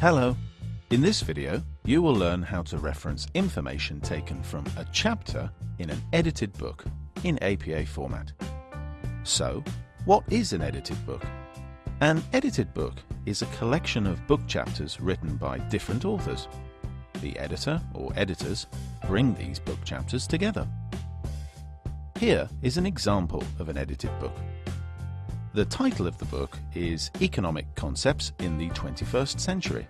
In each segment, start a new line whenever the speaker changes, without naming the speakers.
Hello. In this video, you will learn how to reference information taken from a chapter in an edited book in APA format. So, what is an edited book? An edited book is a collection of book chapters written by different authors. The editor or editors bring these book chapters together. Here is an example of an edited book. The title of the book is Economic Concepts in the 21st Century.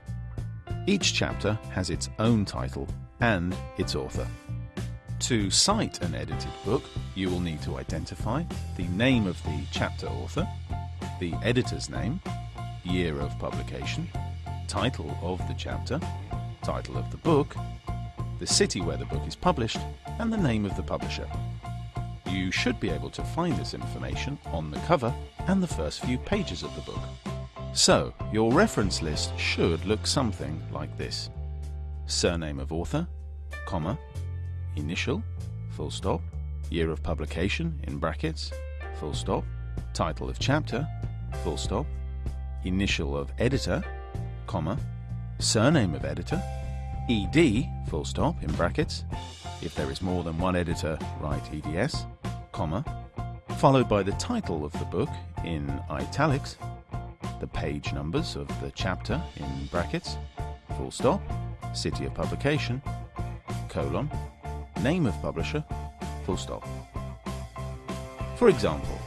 Each chapter has its own title and its author. To cite an edited book, you will need to identify the name of the chapter author, the editor's name, year of publication, title of the chapter, title of the book, the city where the book is published, and the name of the publisher. You should be able to find this information on the cover and the first few pages of the book. So, your reference list should look something like this. Surname of author, comma, initial, full stop, year of publication in brackets, full stop, title of chapter, full stop, initial of editor, comma, surname of editor, ed, full stop, in brackets, if there is more than one editor, write eds, comma, followed by the title of the book in italics, the page numbers of the chapter in brackets, full stop, city of publication, colon, name of publisher, full stop. For example,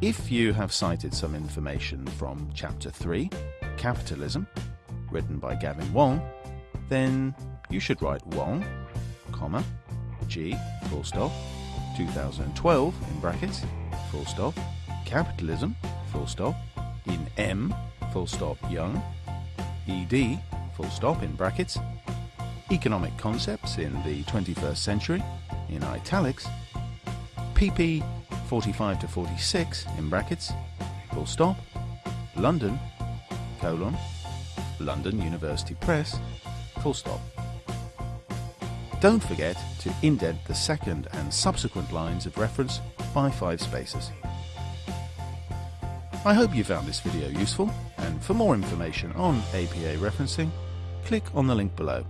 if you have cited some information from Chapter 3, Capitalism, written by Gavin Wong, then you should write Wong, comma, G, full stop, 2012 in brackets, full stop, capitalism, full stop, in M, full stop, young, ED, full stop in brackets, economic concepts in the 21st century, in italics, PP 45 to 46 in brackets, full stop, London, colon, London University Press, full stop. Don't forget to indent the second and subsequent lines of reference by five spaces. I hope you found this video useful, and for more information on APA referencing, click on the link below.